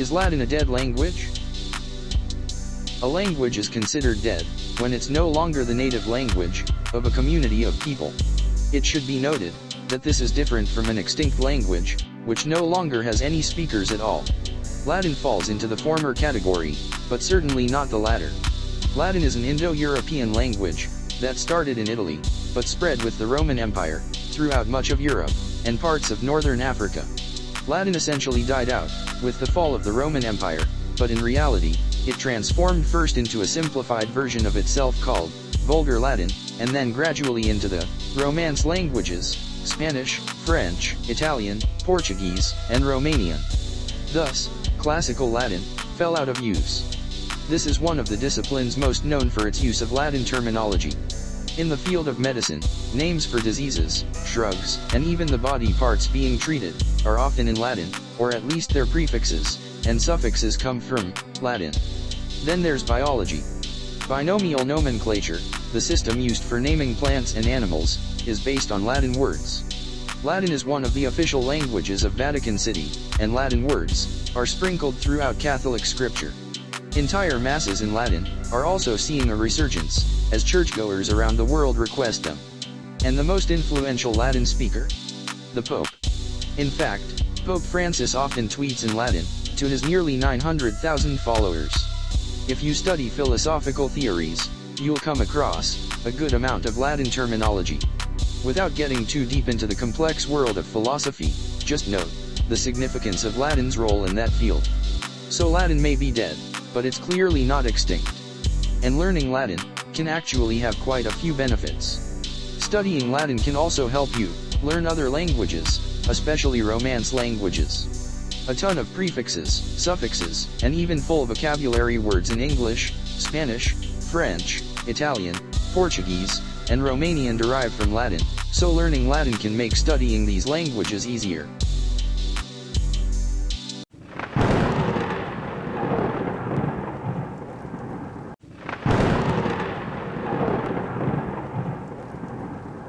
Is Latin a dead language? A language is considered dead when it's no longer the native language of a community of people. It should be noted that this is different from an extinct language, which no longer has any speakers at all. Latin falls into the former category, but certainly not the latter. Latin is an Indo-European language that started in Italy, but spread with the Roman Empire throughout much of Europe and parts of northern Africa. Latin essentially died out with the fall of the Roman Empire, but in reality, it transformed first into a simplified version of itself called Vulgar Latin, and then gradually into the Romance languages, Spanish, French, Italian, Portuguese, and Romanian. Thus, Classical Latin fell out of use. This is one of the disciplines most known for its use of Latin terminology. In the field of medicine, names for diseases, drugs, and even the body parts being treated, are often in Latin, or at least their prefixes, and suffixes come from Latin. Then there's biology. Binomial nomenclature, the system used for naming plants and animals, is based on Latin words. Latin is one of the official languages of Vatican City, and Latin words are sprinkled throughout Catholic scripture. Entire masses in Latin are also seeing a resurgence, as churchgoers around the world request them. And the most influential Latin speaker? The Pope. In fact, Pope Francis often tweets in Latin, to his nearly 900,000 followers. If you study philosophical theories, you'll come across a good amount of Latin terminology. Without getting too deep into the complex world of philosophy, just note the significance of Latin's role in that field. So Latin may be dead, but it's clearly not extinct. And learning Latin can actually have quite a few benefits. Studying Latin can also help you learn other languages, especially Romance languages. A ton of prefixes, suffixes, and even full vocabulary words in English, Spanish, French, Italian, Portuguese, and Romanian derive from Latin, so learning Latin can make studying these languages easier.